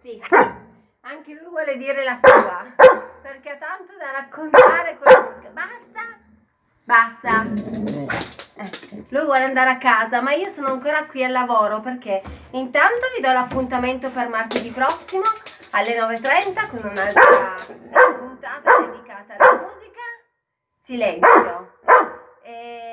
Sì, anche lui vuole dire la sua, perché ha tanto da raccontare con la musica. Basta? Basta. Eh, lui vuole andare a casa, ma io sono ancora qui al lavoro perché intanto vi do l'appuntamento per martedì prossimo alle 9.30 con un'altra puntata dedicata alla musica. Silenzio. E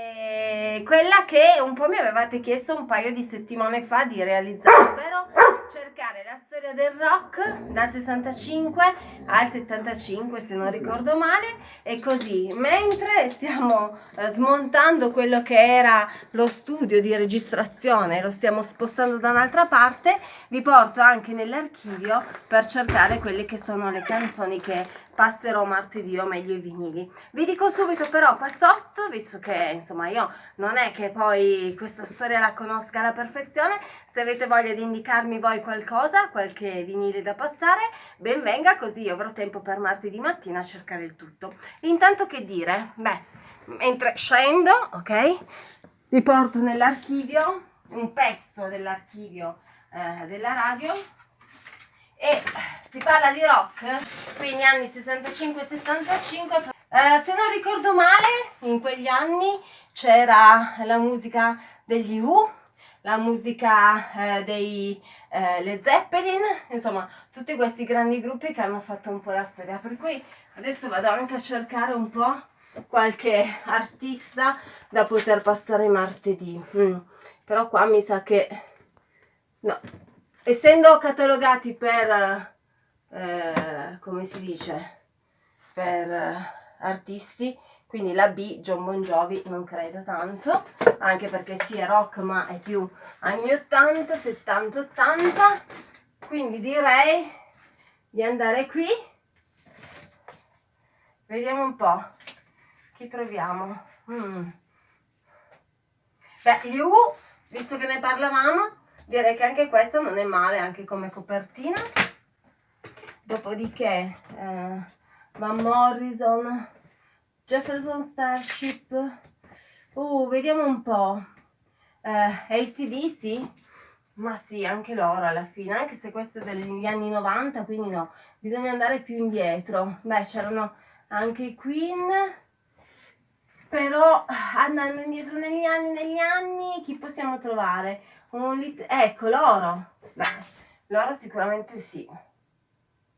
quella che un po' mi avevate chiesto un paio di settimane fa di realizzare, ovvero cercare la storia del rock dal 65 al 75 se non ricordo male e così mentre stiamo eh, smontando quello che era lo studio di registrazione lo stiamo spostando da un'altra parte vi porto anche nell'archivio per cercare quelle che sono le canzoni che passerò martedì o meglio i vinili. Vi dico subito però qua sotto, visto che insomma io non è che poi questa storia la conosca alla perfezione, se avete voglia di indicarmi voi qualcosa, qualche vinile da passare, ben venga così io avrò tempo per martedì mattina a cercare il tutto. Intanto che dire? Beh, mentre scendo, ok, vi porto nell'archivio un pezzo dell'archivio eh, della radio parla di rock, quindi anni 65-75, eh, se non ricordo male, in quegli anni c'era la musica degli U, la musica eh, dei eh, Led Zeppelin, insomma tutti questi grandi gruppi che hanno fatto un po' la storia, per cui adesso vado anche a cercare un po' qualche artista da poter passare martedì, mm. però qua mi sa che no, essendo catalogati per eh, come si dice, per eh, artisti, quindi la B, John Bon Jovi, non credo tanto, anche perché sì è rock ma è più anni 80, 70, 80, quindi direi di andare qui, vediamo un po' chi troviamo. Mm. Beh, gli U, visto che ne parlavamo, direi che anche questa non è male, anche come copertina dopodiché eh, Van Morrison Jefferson Starship uh, vediamo un po' eh, ACDC ma sì, anche loro alla fine, anche se questo è degli anni 90, quindi no, bisogna andare più indietro. Beh, c'erano anche i Queen, però andando indietro negli anni, negli anni, chi possiamo trovare? Un ecco, loro. Beh, loro sicuramente sì.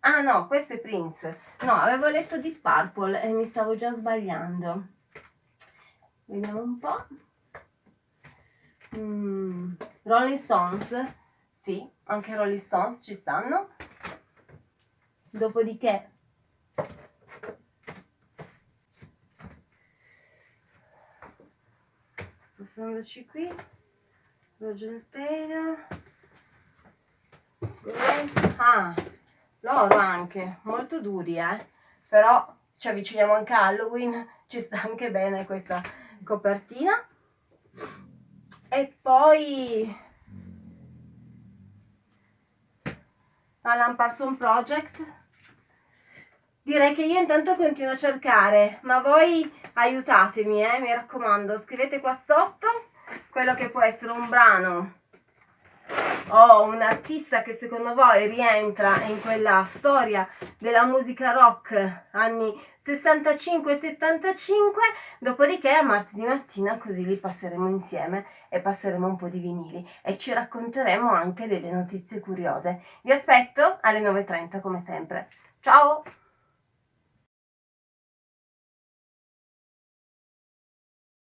Ah no, questo è Prince. No, avevo letto Deep Purple e mi stavo già sbagliando. Vediamo un po'. Mm, Rolling Stones. Sì, anche Rolling Stones ci stanno. Dopodiché... Spostandoci qui. Roger Taylor. Grace. Ah, loro anche, molto duri eh, però ci avviciniamo anche a Halloween, ci sta anche bene questa copertina. E poi Alan Parson Project. Direi che io intanto continuo a cercare, ma voi aiutatemi, eh, mi raccomando, scrivete qua sotto quello che può essere un brano o un artista che secondo voi rientra in quella storia della musica rock anni 65-75, dopodiché a martedì mattina così li passeremo insieme e passeremo un po' di vinili e ci racconteremo anche delle notizie curiose. Vi aspetto alle 9.30 come sempre. Ciao!